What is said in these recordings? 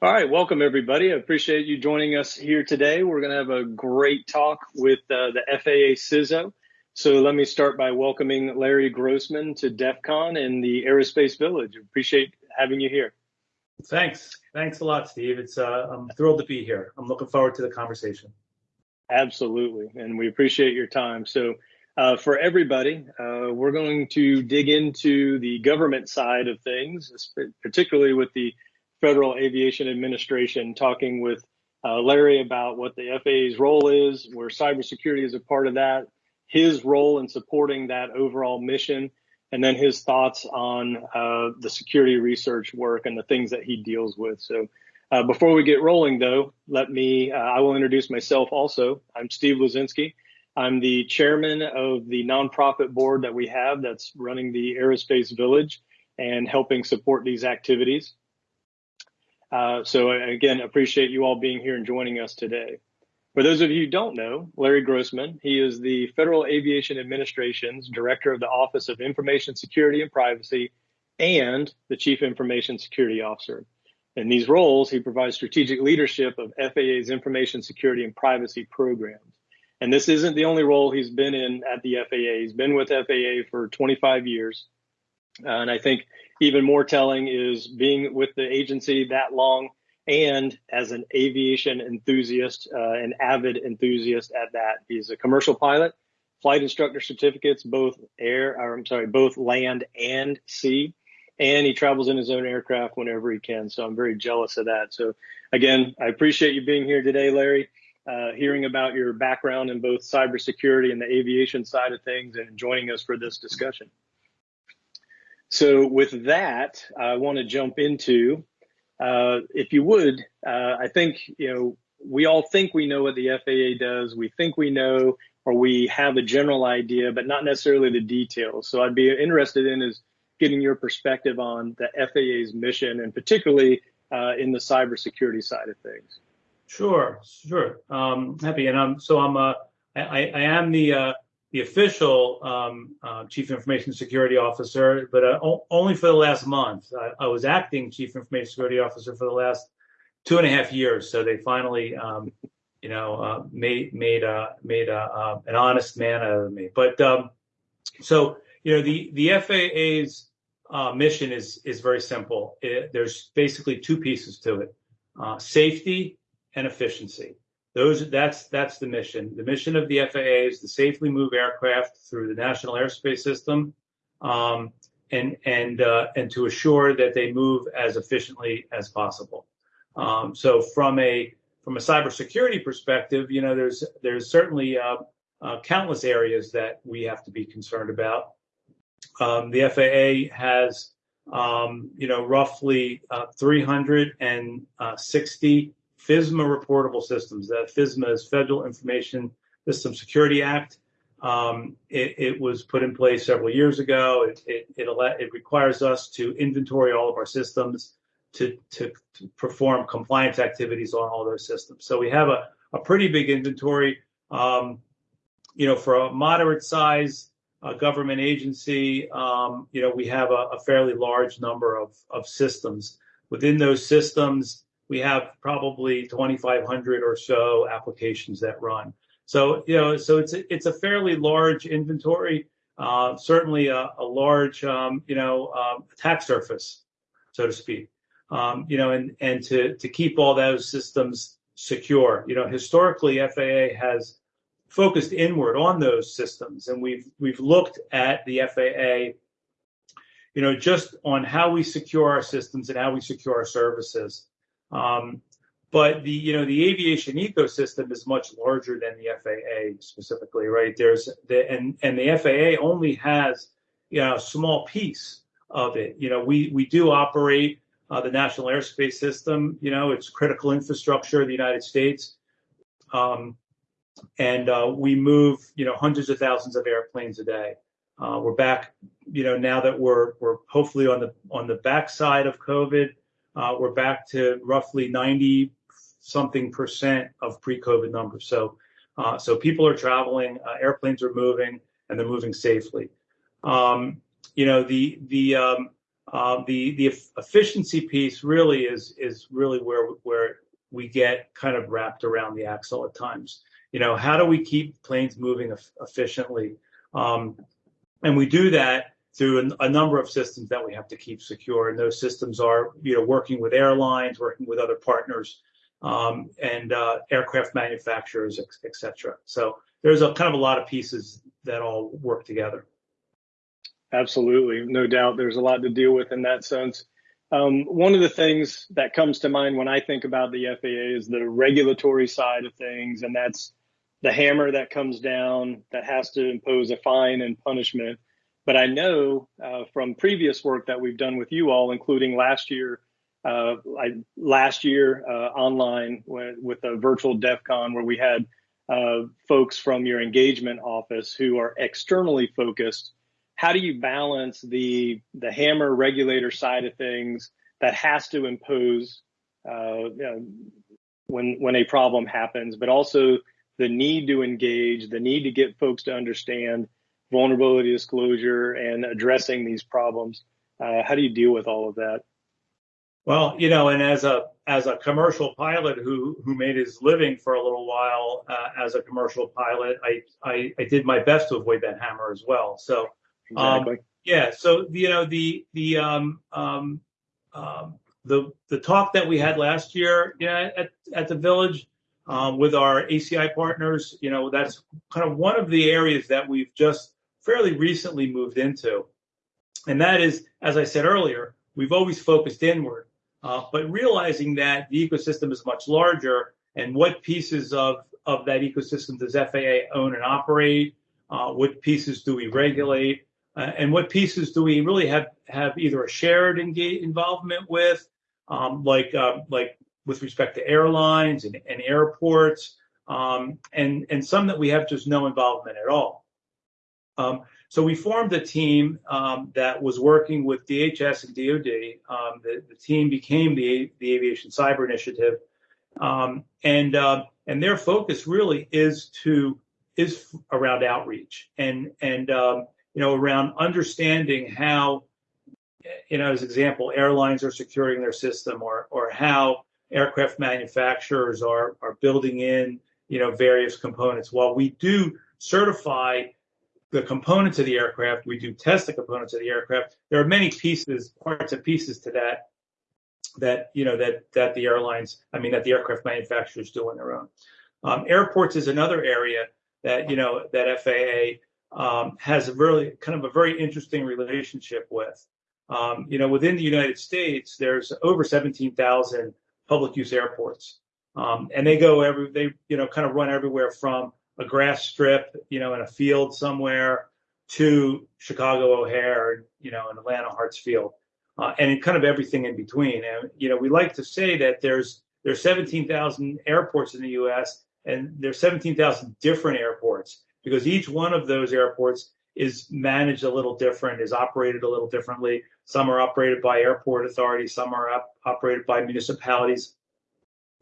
All right, welcome everybody. I appreciate you joining us here today. We're going to have a great talk with uh, the FAA CISO. So let me start by welcoming Larry Grossman to DEF CON and the Aerospace Village. Appreciate having you here. Thanks. Thanks a lot, Steve. It's uh, I'm thrilled to be here. I'm looking forward to the conversation. Absolutely, and we appreciate your time. So uh, for everybody, uh, we're going to dig into the government side of things, particularly with the Federal Aviation Administration, talking with uh, Larry about what the FAA's role is, where cybersecurity is a part of that, his role in supporting that overall mission, and then his thoughts on uh, the security research work and the things that he deals with. So, uh, before we get rolling, though, let me, uh, I will introduce myself also. I'm Steve Luczynski. I'm the chairman of the nonprofit board that we have that's running the Aerospace Village and helping support these activities. Uh, so again, appreciate you all being here and joining us today. For those of you who don't know, Larry Grossman, he is the Federal Aviation Administration's Director of the Office of Information Security and Privacy and the Chief Information Security Officer. In these roles, he provides strategic leadership of FAA's information security and privacy programs. And this isn't the only role he's been in at the FAA. He's been with FAA for 25 years. Uh, and I think even more telling is being with the agency that long and as an aviation enthusiast, uh, an avid enthusiast at that. He's a commercial pilot, flight instructor certificates, both air, or I'm sorry, both land and sea. And he travels in his own aircraft whenever he can. So I'm very jealous of that. So again, I appreciate you being here today, Larry, uh, hearing about your background in both cybersecurity and the aviation side of things and joining us for this discussion. So with that, I want to jump into, uh, if you would, uh, I think, you know, we all think we know what the FAA does. We think we know, or we have a general idea, but not necessarily the details. So I'd be interested in is getting your perspective on the FAA's mission and particularly uh, in the cybersecurity side of things. Sure, sure. Um, happy. And I'm, so I'm, uh, I, I am the, uh, the official um, uh, chief information security officer, but uh, o- only for the last month. I, I, was acting chief information security officer for the last two and a half years. So they finally, um, you know, uh, made made uh, made uh, uh, an honest man out of me. But um, so you know, the the FAA's mission is is very simple. It, there's basically two pieces to it: safety and efficiency. Those that's that's the mission. The mission of the FAA is to safely move aircraft through the national airspace system, um, and and uh, and to assure that they move as efficiently as possible. Um, so from a from a cybersecurity perspective, you know, there's there's certainly uh, uh, countless areas that we have to be concerned about. Um, the FAA has, um, you know, roughly uh, 360 FISMA reportable systems. That FISMA is Federal Information System Security Act. Um, it, it, was put in place several years ago. It, it, it, it, requires us to inventory all of our systems to, to, to, perform compliance activities on all those systems. So we have a, a pretty big inventory. Um, you know, for a moderate size uh, government agency, um, you know, we have a, a fairly large number of, of systems. Within those systems, we have probably 2,500 or so applications that run. So, you know, so it's a, it's a fairly large inventory, uh, certainly a, large, um, you know, um, attack surface, so to speak. Um, you know, and and to to keep all those systems secure. You know, historically, FAA has focused inward on those systems, and we've we've looked at the FAA, you know, just on how we secure our systems and how we secure our services. Um, but the you know the aviation ecosystem is much larger than the FAA specifically, right? There's the and and the FAA only has you know a small piece of it. You know, we we do operate uh, the national airspace system. You know, it's critical infrastructure of the United States, um, and uh, we move you know hundreds of thousands of airplanes a day. Uh, we're back, you know, now that we're we're hopefully on the on the backside of COVID we're back to roughly 90 something percent of pre-COVID numbers. So, uh, so people are traveling, uh, airplanes are moving, and they're moving safely. Um, you know, the the um, uh, the the efficiency piece really is is really where where we get kind of wrapped around the axle at times. You know, how do we keep planes moving efficiently? Um, and we do that through a, number of systems that we have to keep secure. And those systems are, you know, working with airlines, working with other partners, um, and uh, aircraft manufacturers, et cetera. So there's a kind of a lot of pieces that all work together. Absolutely, no doubt. There's a lot to deal with in that sense. Um, one of the things that comes to mind when I think about the FAA is the regulatory side of things, and that's the hammer that comes down that has to impose a fine and punishment. But I know uh, from previous work that we've done with you all, including last year, uh, I, last year uh, online with, a virtual DEF CON where we had uh, folks from your engagement office who are externally focused. How do you balance the the hammer regulator side of things that has to impose uh, you know, when when a problem happens, but also the need to engage, the need to get folks to understand vulnerability disclosure and addressing these problems. Uh, how do you deal with all of that? Well, you know, and as a as a commercial pilot who who made his living for a little while uh, as a commercial pilot, I, I, I did my best to avoid that hammer as well. So um, exactly. yeah, so you know the the um, um, um, the the talk that we had last year, yeah, at at the village um, with our ACI partners. You know, that's kind of one of the areas that we've just fairly recently moved into. And that is, as I said earlier, we've always focused inward, uh, but realizing that the ecosystem is much larger and what pieces of, of that ecosystem does FAA own and operate? Uh, what pieces do we regulate? Uh, and what pieces do we really have, have either a shared engage, involvement with, um, like, uh, like with respect to airlines and, and airports, um, and, and some that we have just no involvement at all. Um, so we formed a team um, that was working with DHS and DoD. Um, the, the, team became the, the Aviation Cyber Initiative, um, and uh, and their focus really is to is around outreach and and um, you know around understanding how you know as example airlines are securing their system or or how aircraft manufacturers are are building in you know various components. While we do certify the components of the aircraft, we do test the components of the aircraft. There are many pieces, parts and pieces to that that you know that that the airlines, I mean that the aircraft manufacturers do on their own. Um, airports is another area that you know that FAA um, has a really kind of a very interesting relationship with. Um, you know, within the United States, there's over 17,000 public use airports. Um, and they go every, they, you know, kind of run everywhere from a grass strip, you know, in a field somewhere to Chicago O'Hare, you know, and Atlanta Hartsfield, uh, and kind of everything in between. And, you know, we like to say that there's, there's 17,000 airports in the U.S. and there's 17,000 different airports because each one of those airports is managed a little different, is operated a little differently. Some are operated by airport authorities, some are op- operated by municipalities.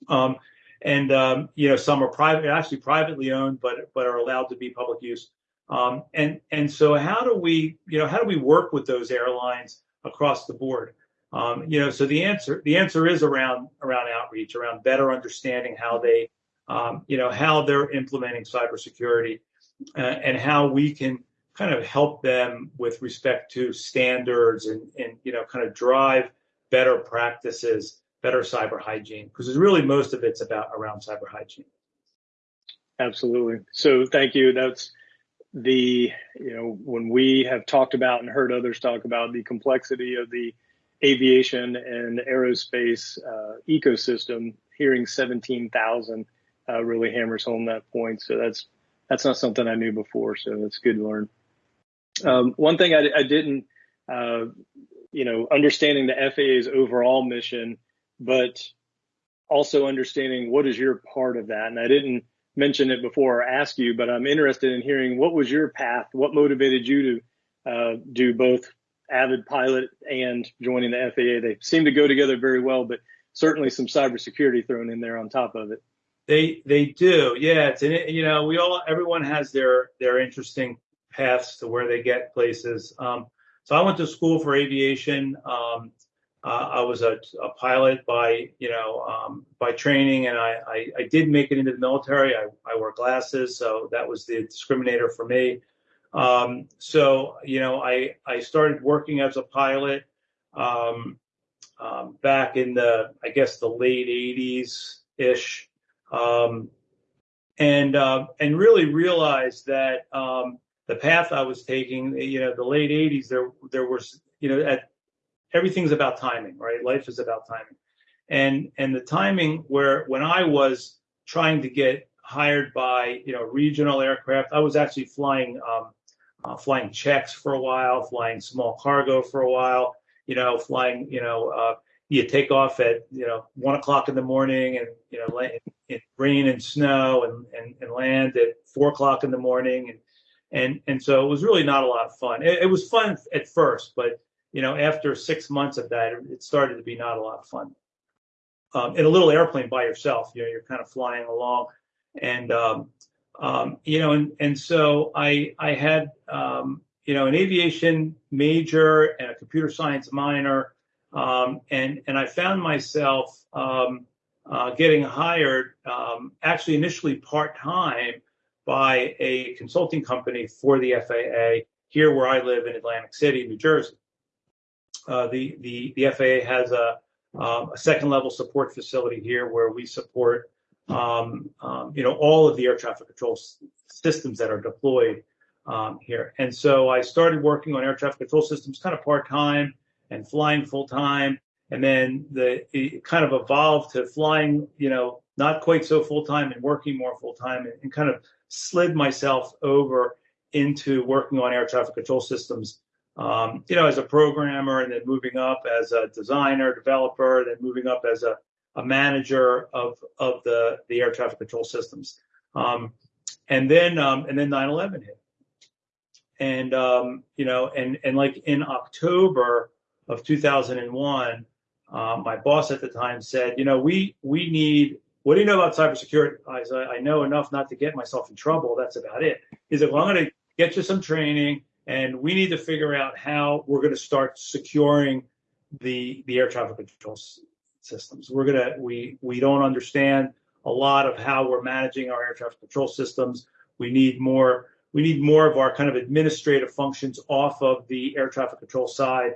Um, and um, you know some are private, actually privately owned, but but are allowed to be public use. Um, and and so how do we you know how do we work with those airlines across the board? Um, you know, so the answer the answer is around around outreach, around better understanding how they um, you know how they're implementing cybersecurity, uh, and how we can kind of help them with respect to standards and, and you know kind of drive better practices, better cyber hygiene, because really most of it's about around cyber hygiene. Absolutely. So thank you. That's the you know when we have talked about and heard others talk about the complexity of the aviation and aerospace uh, ecosystem, hearing 17,000 uh, really hammers home that point. So that's that's not something I knew before. So that's good to learn. Um, one thing I, I didn't, uh, you know, understanding the FAA's overall mission, but also understanding what is your part of that. And I didn't mention it before or ask you, but I'm interested in hearing what was your path? What motivated you to uh, do both avid pilot and joining the FAA? They seem to go together very well, but certainly some cybersecurity thrown in there on top of it. They they do, yeah. It's you know we all everyone has their their interesting paths to where they get places. Um, so I went to school for aviation. Um, uh, I was a, a, pilot by, you know, um, by training, and I, I, I, did make it into the military. I, I wear glasses, so that was the discriminator for me. Um, so, you know, I, I started working as a pilot um, um back in the, I guess, the late 80s ish, um, and uh, and really realized that the path I was taking, you know, the late 80s, there there was, you know, at everything's about timing, right? Life is about timing. And and the timing where when I was trying to get hired by you know regional aircraft, I was actually flying um, uh, flying checks for a while, flying small cargo for a while, you know, flying you know uh, you take off at you know one o'clock in the morning and you know in, in rain and snow and, and and land at four o'clock in the morning and and and so it was really not a lot of fun. It, it was fun at first, but you know, after six months of that, it started to be not a lot of fun. Um, in a little airplane by yourself, you know, you're kind of flying along, and um, um, you know, and and so I I had um, you know an aviation major and a computer science minor, um, and and I found myself um, uh, getting hired actually initially part time by a consulting company for the FAA here where I live in Atlantic City, New Jersey. Uh, the, the, the FAA has a, um, a second level support facility here where we support, um, um, you know, all of the air traffic control systems that are deployed um, here. And so I started working on air traffic control systems kind of part time and flying full time. And then the it kind of evolved to flying, you know, not quite so full time and working more full time and, and kind of slid myself over into working on air traffic control systems um, you know, as a programmer and then moving up as a designer, developer, then moving up as a, a manager of, of the, the air traffic control systems. Um, and then, um, and then 9-11 hit. And, um, you know, and, and like in October of 2001, uh, my boss at the time said, you know, we, we need, what do you know about cybersecurity? I said, I know enough not to get myself in trouble. That's about it. He said, well, I'm going to get you some training and we need to figure out how we're going to start securing the the air traffic control systems. We're gonna we we don't understand a lot of how we're managing our air traffic control systems. We need more we need more of our kind of administrative functions off of the air traffic control side.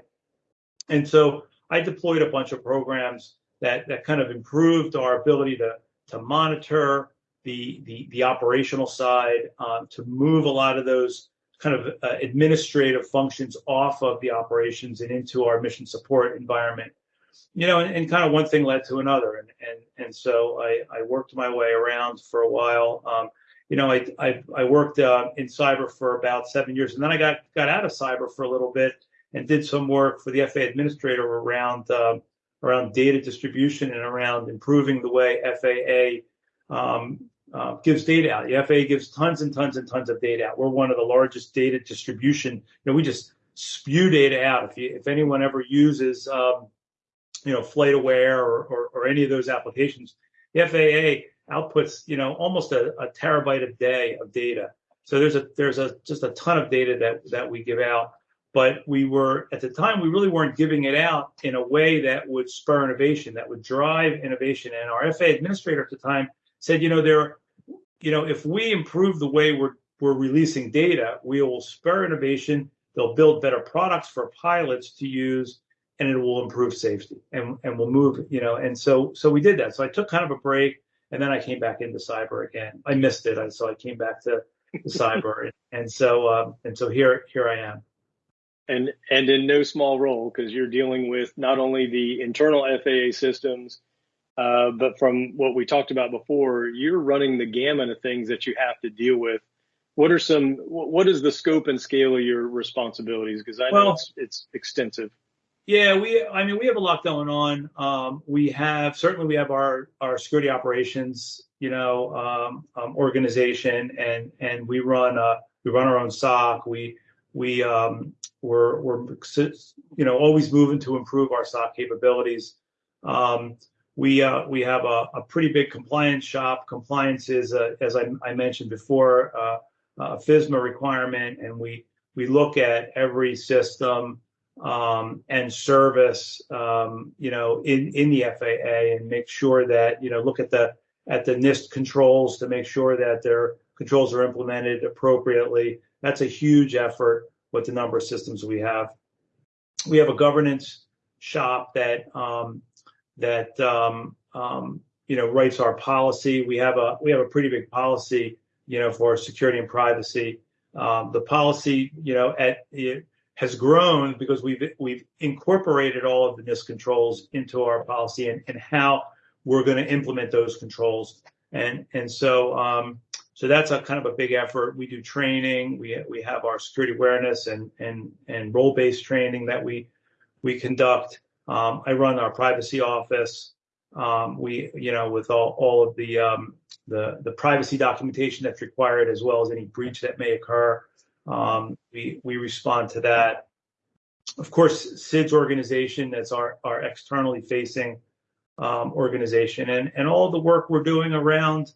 And so I deployed a bunch of programs that that kind of improved our ability to to monitor the the, the operational side, um, to move a lot of those kind of uh, administrative functions off of the operations and into our mission support environment. You know, and, and kind of one thing led to another, and and and so I, I worked my way around for a while. Um, you know, I I, I worked uh, in cyber for about seven years, and then I got got out of cyber for a little bit and did some work for the FAA administrator around uh, around data distribution and around improving the way FAA um, uh, gives data out. The FAA gives tons and tons and tons of data out. We're one of the largest data distribution. You know, we just spew data out. If you, if anyone ever uses, um, you know, FlightAware or, or, or any of those applications, the FAA outputs, you know, almost a, a terabyte a day of data. So there's a there's a just a ton of data that that we give out. But we were at the time we really weren't giving it out in a way that would spur innovation, that would drive innovation. And our FAA administrator at the time said, you know, there you know, if we improve the way we're we're releasing data, we will spur innovation. They'll build better products for pilots to use, and it will improve safety, and and we'll move, you know. And so so we did that. So I took kind of a break, and then I came back into cyber again. I missed it, and so I came back to, cyber, and, and so um, and so here here I am. And and in no small role because you're dealing with not only the internal FAA systems uh, but from what we talked about before, you're running the gamut of things that you have to deal with. What are some? What is the scope and scale of your responsibilities? Because I know well, it's, it's extensive. Yeah, we. I mean, we have a lot going on. Um, we have certainly we have our our security operations, you know, um, um, organization, and and we run uh we run our own SOC. We we um, we're we're you know always moving to improve our SOC capabilities. Um, we uh, we have a, pretty big compliance shop. Compliance is, as I, mentioned before, uh, a FISMA requirement, and we we look at every system um, and service, um, you know, in, in the FAA and make sure that, you know, look at the at the NIST controls to make sure that their controls are implemented appropriately. That's a huge effort with the number of systems we have. We have a governance shop that um, that um, um, you know writes our policy. We have a we have a pretty big policy, you know, for security and privacy. Um, the policy, you know, at it has grown because we've we've incorporated all of the NIST controls into our policy and, and how we're going to implement those controls. And and so um, so that's a kind of a big effort. We do training. We we have our security awareness and and and role based training that we we conduct. Um, I run our privacy office. Um, we you know with all all of the um, the the privacy documentation that's required as well as any breach that may occur. Um, we we respond to that. Of course, Sid's organization that's our our externally facing um, organization, and and all the work we're doing around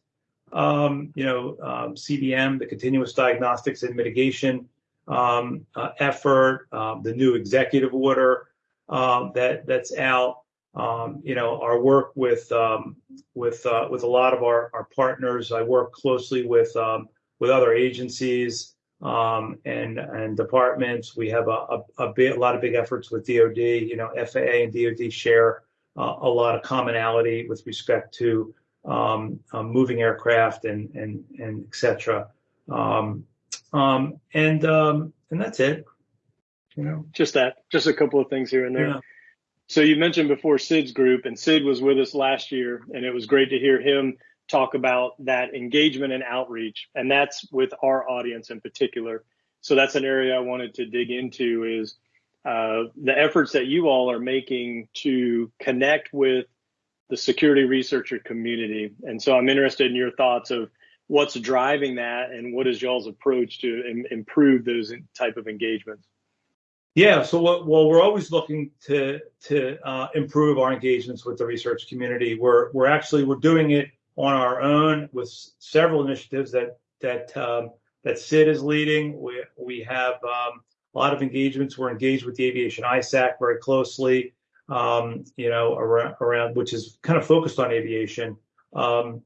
um, you know CDM, the continuous diagnostics and mitigation uh, effort, the new executive order um, that that's out. you know our work with with uh, with a lot of our, our partners. I work closely with with other agencies um, and and departments. We have a, a, a, lot of big efforts with DoD. You know, FAA and DoD share uh, a lot of commonality with respect to um, um, moving aircraft and and and etc. Um, um, and um, and that's it. You know, just that, just a couple of things here and there. Yeah. So you mentioned before Sid's group, and Sid was with us last year, and it was great to hear him talk about that engagement and outreach, and that's with our audience in particular. So that's an area I wanted to dig into is uh, the efforts that you all are making to connect with the security researcher community. And so I'm interested in your thoughts of what's driving that and what is y'all's approach to Im- improve those type of engagements. Yeah, so well, we're always looking to to uh, improve our engagements with the research community. We're we're actually we're doing it on our own with several initiatives that that um, that Sid is leading. We we have um, a lot of engagements. We're engaged with the Aviation ISAC very closely, um, you know, around, around, which is kind of focused on aviation, um,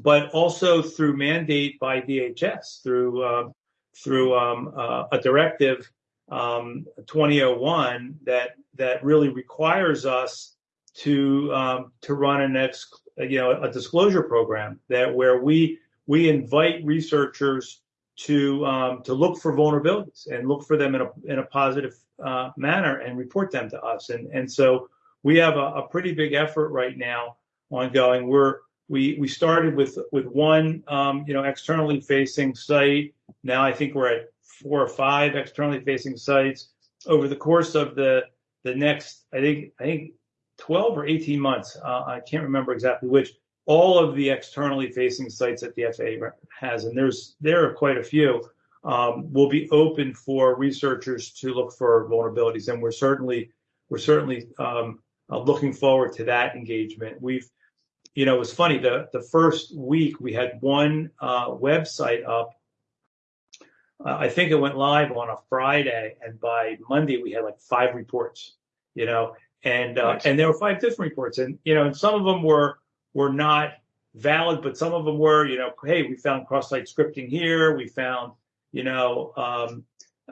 but also through mandate by DHS through through uh, a directive um, 2001 that that really requires us to um, to run an ex, you know a disclosure program that where we we invite researchers to um, to look for vulnerabilities and look for them in a in a positive uh, manner and report them to us. And and so we have a, a, pretty big effort right now ongoing. We're we we started with with one um, you know externally facing site. Now I think we're at four or five externally facing sites. Over the course of the the next, I think I think 12 or 18 months, uh, I can't remember exactly which all of the externally facing sites that the FAA has, and there's there are quite a few, um, will be open for researchers to look for vulnerabilities, and we're certainly we're certainly um, uh, looking forward to that engagement. We've, you know, it was funny the the first week we had one uh, website up. Uh, I think it went live on a Friday, and by Monday we had like five reports. You know, and uh, nice. and there were five different reports, and you know, and some of them were were not valid, but some of them were, you know, hey, we found cross-site scripting here. We found, you know, um,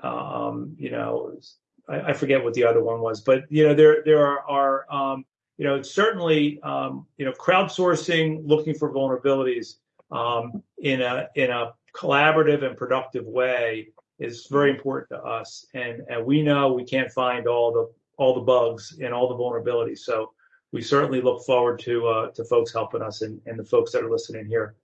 um, you know, I, I, forget what the other one was, but you know, there there are, are um, you know, certainly, um, you know, crowdsourcing, looking for vulnerabilities um, in a in a collaborative and productive way is very important to us, and and we know we can't find all the all the bugs and all the vulnerabilities, so we certainly look forward to uh, to folks helping us and, and the folks that are listening here.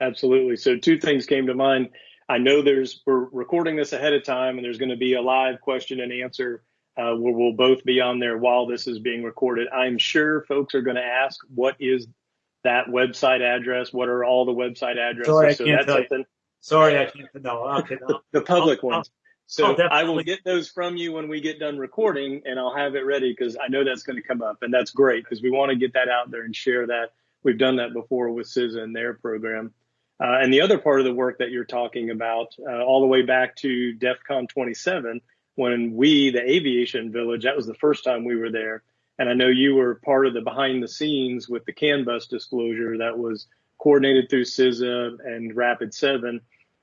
Absolutely. So two things came to mind. I know there's we're recording this ahead of time, and there's going to be a live question and answer uh, where we'll both be on there while this is being recorded. I'm sure folks are going to ask, what is that website address? What are all the website addresses? Sorry, I so can't tell you. Sorry, I can't. No, okay, no. the, the public I'll, ones. So oh, I will get those from you when we get done recording and I'll have it ready because I know that's going to come up and that's great because we want to get that out there and share that. We've done that before with CISA and their program. Uh, and the other part of the work that you're talking about, uh, all the way back to DEF CON 27, when we, the aviation village, that was the first time we were there. And I know you were part of the behind the scenes with the CAN bus disclosure that was coordinated through CISA and Rapid 7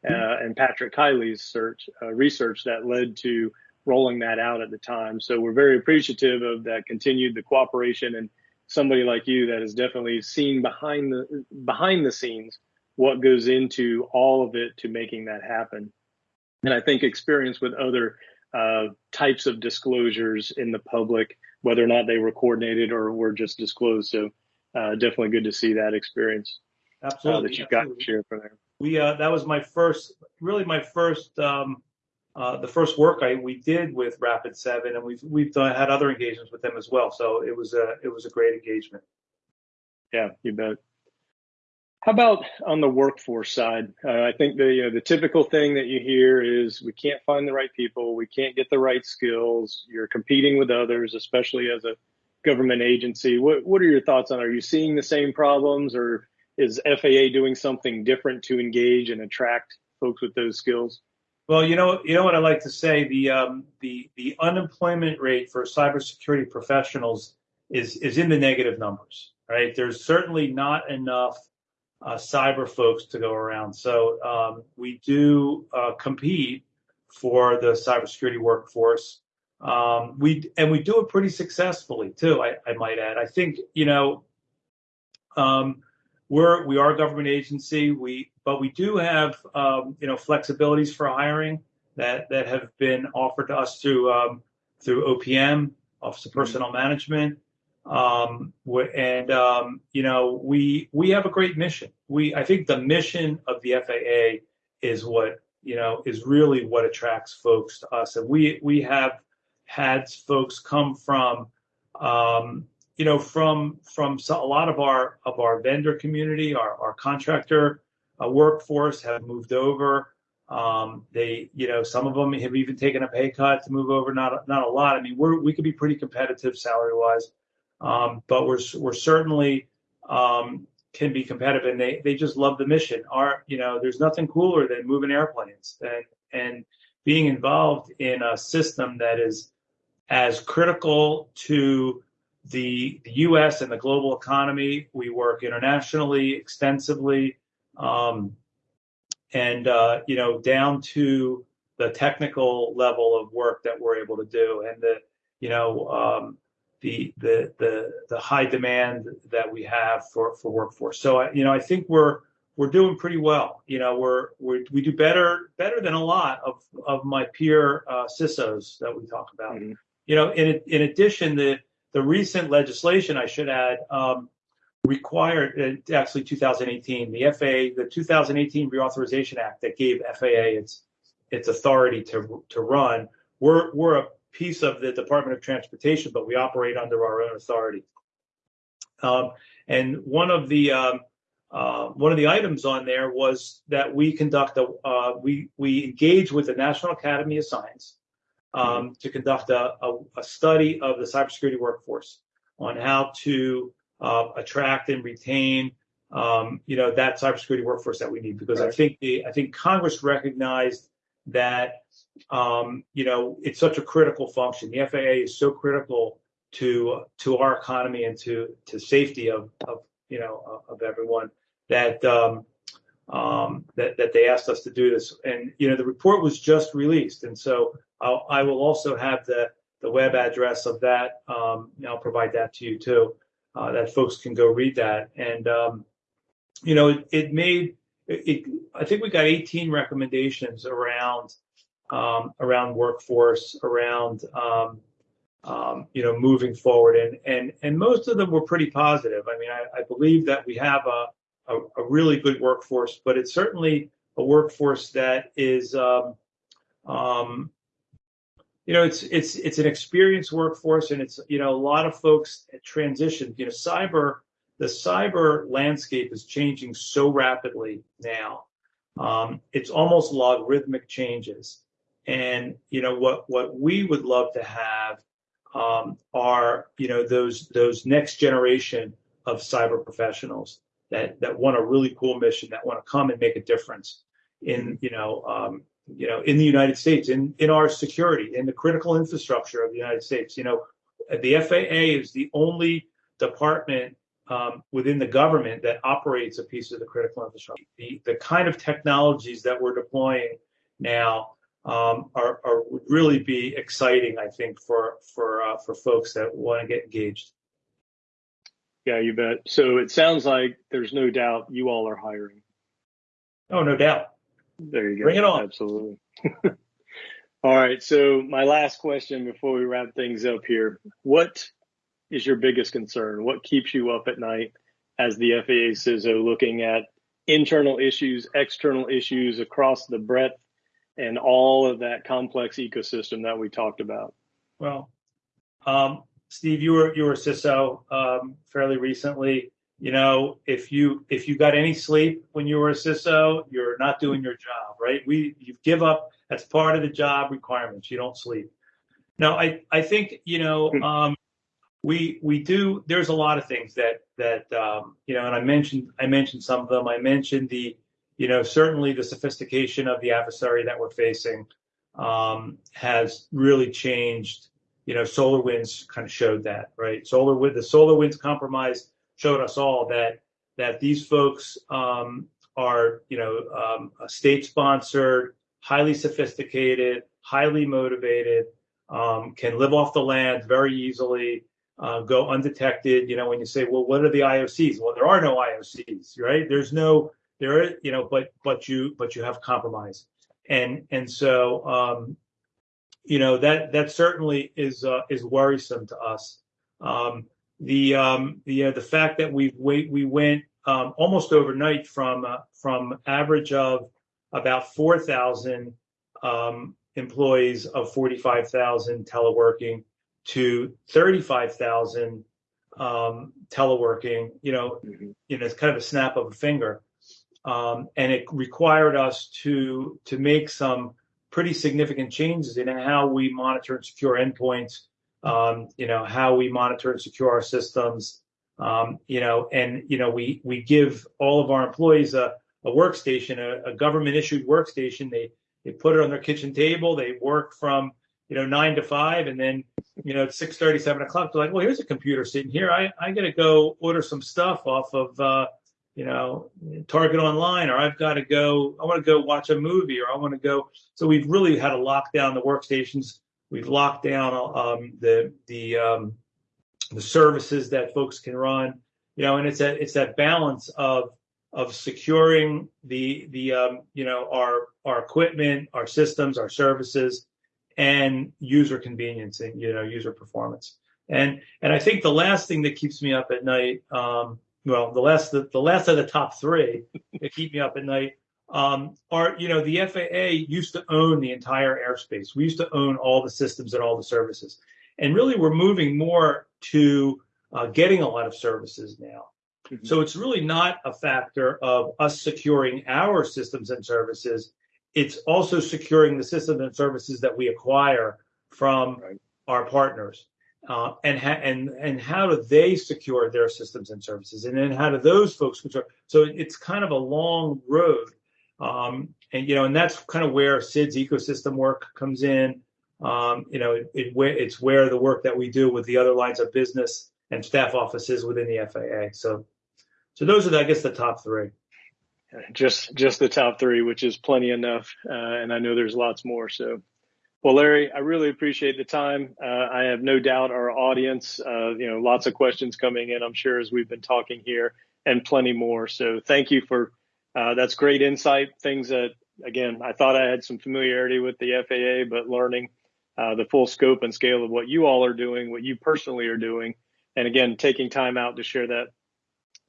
uh, and Patrick Kiley's search uh, research that led to rolling that out at the time. So we're very appreciative of that continued the cooperation and somebody like you that has definitely seen behind the behind the scenes what goes into all of it to making that happen. And I think experience with other uh, types of disclosures in the public, whether or not they were coordinated or were just disclosed. So uh, definitely good to see that experience. Absolutely. Uh, that you've got to share from there. We uh, that was my first, really my first, um, uh, the first work I we did with Rapid Seven, and we've we've done, had other engagements with them as well. So it was a it was a great engagement. Yeah, you bet. How about on the workforce side? Uh, I think the you know the typical thing that you hear is we can't find the right people, we can't get the right skills. You're competing with others, especially as a government agency. What what are your thoughts on? Are you seeing the same problems, or is FAA doing something different to engage and attract folks with those skills? Well, you know, you know what I like to say the um, the the unemployment rate for cybersecurity professionals is is in the negative numbers, right? There's certainly not enough cyber folks to go around. So um, we do uh, compete for the cybersecurity workforce. Um, we and we do it pretty successfully too. I, I might add. I think you know um, we're we are a government agency. We but we do have um, you know flexibilities for hiring that that have been offered to us through um, through OPM, Office of mm-hmm. Personnel Management, um, and um, you know we we have a great mission. We I think the mission of the FAA is what you know is really what attracts folks to us, and we we have had folks come from um, you know, from from a lot of our of our vendor community, our, our contractor uh, workforce have moved over. Um, they, you know, some of them have even taken a pay cut to move over. Not not a lot. I mean, we're we could be pretty competitive salary wise, but we're we're certainly um, can be competitive, and they they just love the mission. You know, there's nothing cooler than moving airplanes and and being involved in a system that is as critical to the, the U.S. and the global economy. We work internationally extensively, um, and uh, you know down to the technical level of work that we're able to do, and the you know um, the the the the high demand that we have for for workforce. So you know I think we're we're doing pretty well. You know we're, we're we do better better than a lot of of my peer uh, CISOs that we talk about. Mm-hmm. You know in in addition the the recent legislation, I should add, um, required uh, actually 2018 the FAA the 2018 Reauthorization Act that gave FAA its its authority to to run. We're we're a piece of the Department of Transportation, but we operate under our own authority. Um, and one of the um, uh, one of the items on there was that we conduct a uh, we we engage with the National Academy of Science um, to conduct a, a, a, study of the cybersecurity workforce on how to uh, attract and retain, um, you know, that cybersecurity workforce that we need. Because right. I think the I think Congress recognized that, you know, it's such a critical function. The FAA is so critical to to our economy and to to safety of of you know of everyone that um, um, that that they asked us to do this. And you know, the report was just released, and so I'll, I will also have the, the web address of that. Um, I'll provide that to you too, uh, that folks can go read that. And, um, you know, it, it made, it, it, I think we got 18 recommendations around, um, around workforce, around, um, um, you know, moving forward. And, and, and most of them were pretty positive. I mean, I, I believe that we have a, a, a, really good workforce, but it's certainly a workforce that is, um, um, you know, it's it's it's an experienced workforce, and it's you know a lot of folks transition. You know, cyber the cyber landscape is changing so rapidly now. Um, it's almost logarithmic changes, and you know what what we would love to have um, are you know those those next generation of cyber professionals that that want a really cool mission, that want to come and make a difference in you know um, you know in the United States, in in our security, in the critical infrastructure of the United States. You know, the FAA is the only department um, within the government that operates a piece of the critical infrastructure. The, the kind of technologies that we're deploying now um, are, are, would really be exciting, I think, for for uh, for folks that want to get engaged. Yeah, you bet. So it sounds like there's no doubt you all are hiring. Oh, no doubt. There you go. Bring it on. Absolutely. all right. So my last question before we wrap things up here: What is your biggest concern? What keeps you up at night as the FAA CISO looking at internal issues, external issues across the breadth and all of that complex ecosystem that we talked about? Well, um, Steve, you were you were CISO um, fairly recently. You know, if you if you got any sleep when you were a CISO, you're not doing your job, right? We you give up. That's part of the job requirements. You don't sleep. No, I I think you know hmm. um, we we do. There's a lot of things that that um, you know, and I mentioned I mentioned some of them. I mentioned the you know certainly the sophistication of the adversary that we're facing um, has really changed. You know, SolarWinds kind of showed that, right? SolarWinds, the SolarWinds compromise showed us all that that these folks um, are, you know, um, state-sponsored, highly sophisticated, highly motivated, um, can live off the land very easily, uh, go undetected. You know, when you say, well, what are the IOCs? Well, there are no IOCs, right? There's no there, you know, but but you but you have compromise, and and so um, you know that that certainly is uh, is worrisome to us. Um, the um, the uh, the fact that we wait we went um, almost overnight from uh, from average of about four thousand um, employees of forty five thousand teleworking to 35,000 um, teleworking, you know, mm-hmm. you know, it's kind of a snap of a finger. Um, and it required us to to make some pretty significant changes in how we monitor and secure endpoints, um, you know, how we monitor and secure our systems, um, you know, and you know, we we give all of our employees a, a workstation, a, a government issued workstation. They they put it on their kitchen table. They work from you know nine to five, and then you know, it's 6 30, 7 o'clock. They're like, well, here's a computer sitting here. I, I got to go order some stuff off of, uh, you know, Target Online, or I've got to go, I want to go watch a movie, or I want to go. So we've really had to lock down the workstations. We've locked down um, the, the, um, the services that folks can run, you know, and it's that, it's that balance of, of securing the, the, um, you know, our, our equipment, our systems, our services, and user convenience and you know user performance. And and I think the last thing that keeps me up at night, um, well, the last the, the last of the top three that keep me up at night um, are you know the FAA used to own the entire airspace. We used to own all the systems and all the services, and really we're moving more to uh, getting a lot of services now. Mm-hmm. So it's really not a factor of us securing our systems and services it's also securing the systems and services that we acquire from right. our partners. Uh, and, ha- and and how do they secure their systems and services, and then how do those folks secure? So it's kind of a long road, um, and you know, and that's kind of where Sid's ecosystem work comes in. Um, you know, it, it, it's where the work that we do with the other lines of business and staff offices within the FAA. So, so those are, the, I guess, the top three just just the top three, which is plenty enough. Uh, and I know there's lots more. So, well, Larry, I really appreciate the time. Uh, I have no doubt our audience, uh, you know, lots of questions coming in. I'm sure as we've been talking here, and plenty more. So, thank you for uh, that's great insight. Things that again, I thought I had some familiarity with the FAA, but learning uh, the full scope and scale of what you all are doing, what you personally are doing, and again, taking time out to share that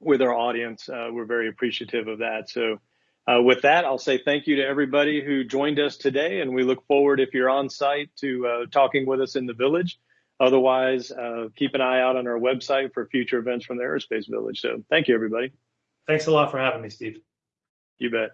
with our audience. Uh, we're very appreciative of that. So, uh, with that, I'll say thank you to everybody who joined us today, and we look forward, if you're on site, to uh, talking with us in the village. Otherwise, uh, keep an eye out on our website for future events from the Aerospace Village. So, thank you, everybody. Thanks a lot for having me, Steve. You bet.